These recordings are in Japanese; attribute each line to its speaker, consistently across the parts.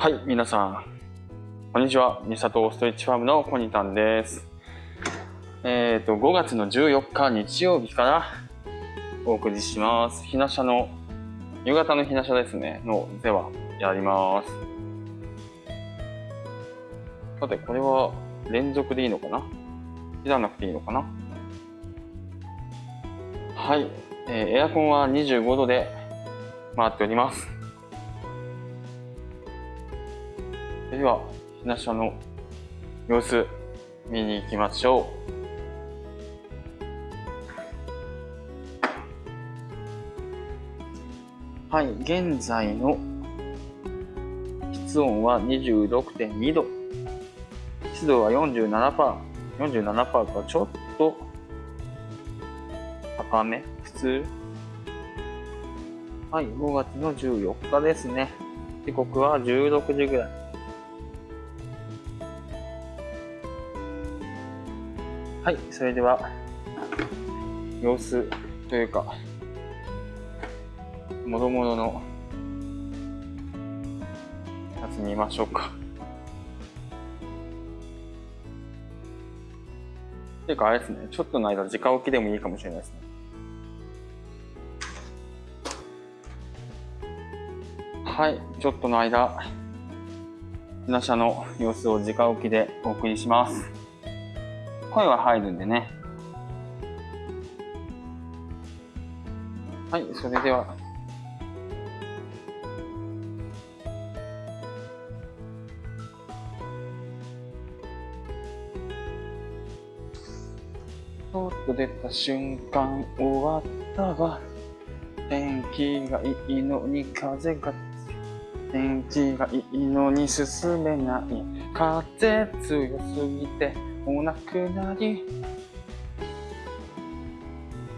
Speaker 1: はい、皆さん、こんにちは。ミサトストレッチファームのコニタンです。えっ、と、5月の14日日曜日からお送りします。ひなしゃの、夕方のひなしゃですね、のではやります。さて、これは連続でいいのかな？切らなくていいのかな？はい、えーエアコンは25度で回っております。では、ひなしゃの様子見に行きましょう。はい、現在の室温は26.2度。湿度は47%。47%かちょっと高め普通はい、5月の14日ですね。時刻は16時ぐらい。はい、それでは、様子というか、もろもろのやつ見ましょうか。ていうかあれですね、ちょっとの間、直置きでもいいかもしれないですね。はい、ちょっとの間、ひなしゃの様子を直置きでお送りします。声は入るんでね。はい、それでは。ちょっと出た瞬間終わったわ。天気がいいのに風が天気がいいのに進めない風強すぎてお亡くなり。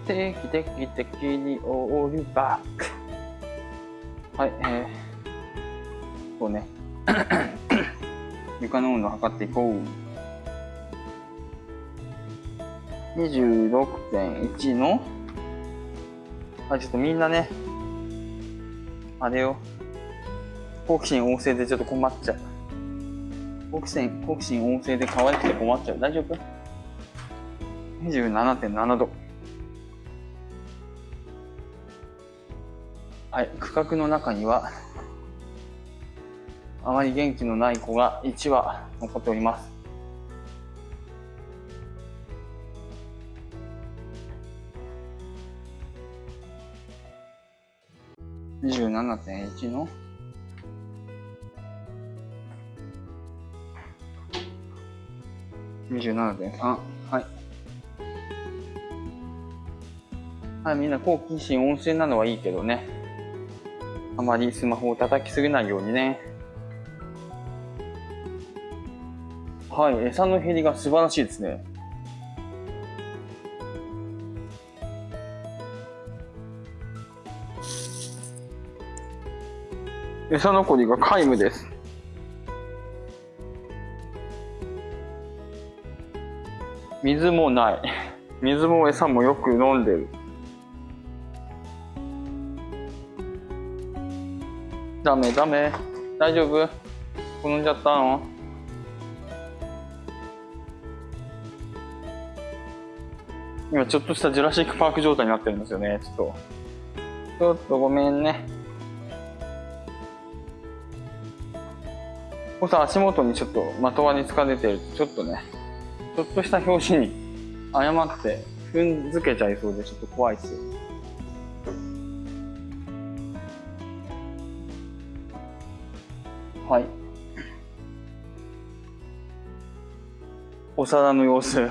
Speaker 1: 定期的的にオールバック。はいえー、こうね。床の温度を測っていこう。26.1の。あちょっとみんなね。あれよ好奇心旺盛でちょっと困っちゃう。好奇心、好奇心旺盛で可愛くて困っちゃう。大丈夫 ?27.7 度。はい、区画の中には、あまり元気のない子が1羽残っております。27.1の27.3はい。はいみんな好奇心旺盛なのはいいけどね。あまりスマホを叩きすぎないようにね。はい餌の減りが素晴らしいですね。餌残りが皆無です。水もない。水も餌もよく飲んでる。ダメダメ。大丈夫？転んじゃったの？今ちょっとしたジュラシックパーク状態になってるんですよね。ちょっと。ちょっとごめんね。こうさ、足元にちょっと的輪に疲れてるちょっとね、ちょっとした拍子に誤って踏んづけちゃいそうでちょっと怖いですよ。はい。お皿の様子。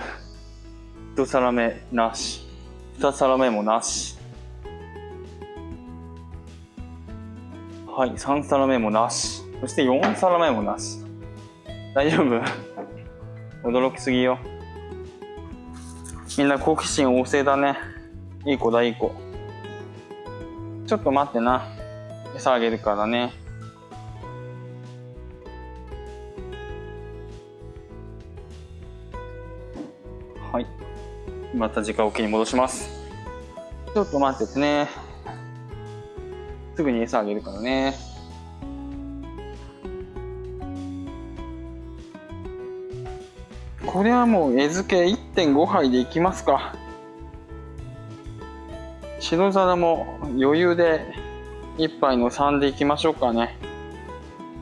Speaker 1: 一皿目なし。二皿目もなし。はい、三皿目もなし。そして四皿目もなし。大丈夫？驚きすぎよ。みんな好奇心旺盛だね。いい子だ、いい子。ちょっと待ってな。餌あげるからね。はい。また直置きに戻します。ちょっと待っててね。すぐに餌あげるからね。これはもう餌付け1.5杯でいきますか。白皿も余裕で1杯の3でいきましょうかね。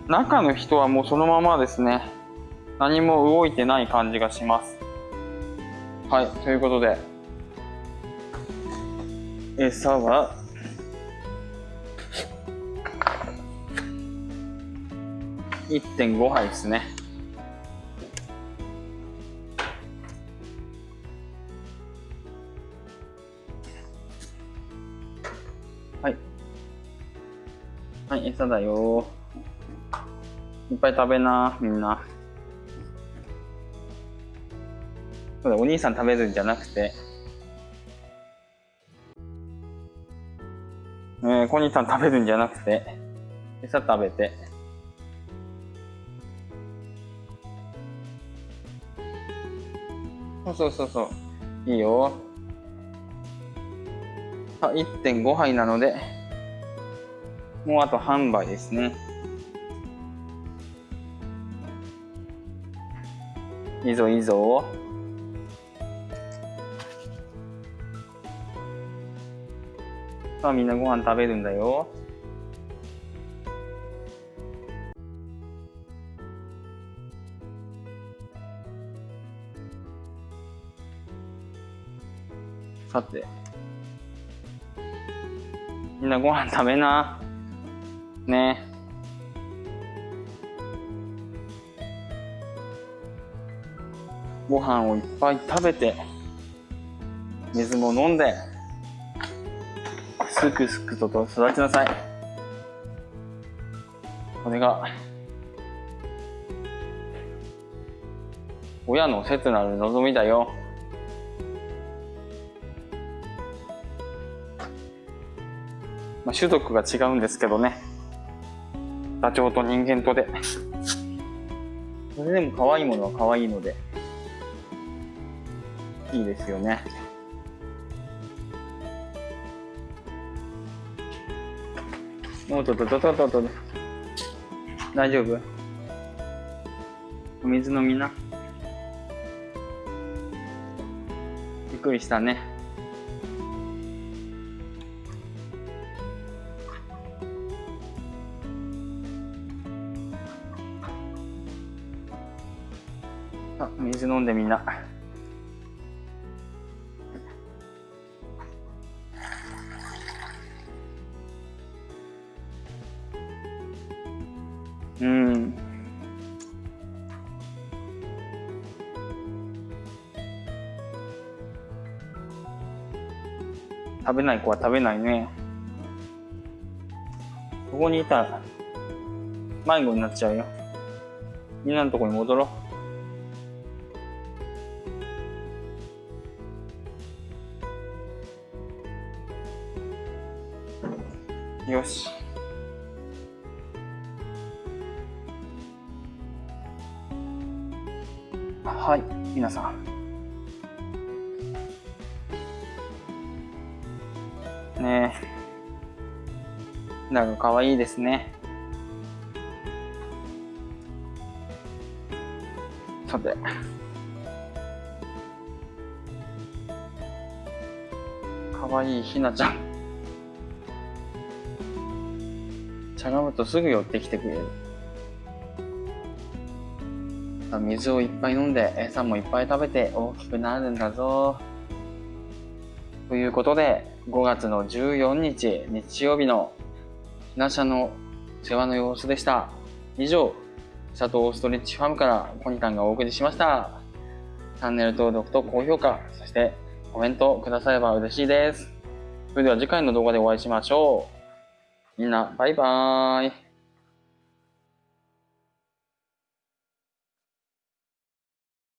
Speaker 1: 中の人はもうそのままですね。何も動いてない感じがします。はいということで。餌は1.5杯ですね。はい。はい餌だよ。いっぱい食べなみんな。そうだお兄さん食べるんじゃなくて。えー、小兄さん食べるんじゃなくて。餌食べて。そうそうそうそう。いいよ。1.5杯なので、もうあと半杯ですね。いいぞいいぞ。さあみんなご飯食べるんだよ。さて。みんなご飯食べな。ねご飯をいっぱい食べて、水も飲んで、すくすくとと育ちなさい。これが、親の切なる望みだよ。まあ、種族が違うんですけどね。ダチョウと人間とで。それでも可愛いものは可愛いので、いいですよね。おっとっとっとっとっと。大丈夫？お水飲みな。びっくりしたね。あ水飲んでみんな。うん。食べない子は食べないね。ここにいたら迷子になっちゃうよ。みんなのとこに戻ろう。よし。はい、皆さん。ねえ。なんか可愛いですね。さて。可愛いひなちゃん。しゃがむとすぐ寄ってきてくれる。水をいっぱい飲んで餌もいっぱい食べて大きくなるんだぞ。ということで5月の14日日曜日のひなしゃの世話の様子でした。以上、シャトーストレッチファームからコニタンがお送りしました。チャンネル登録と高評価、そしてコメントくだされば嬉しいです。それでは次回の動画でお会いしましょう。みんな、バイバーイ。